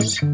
News.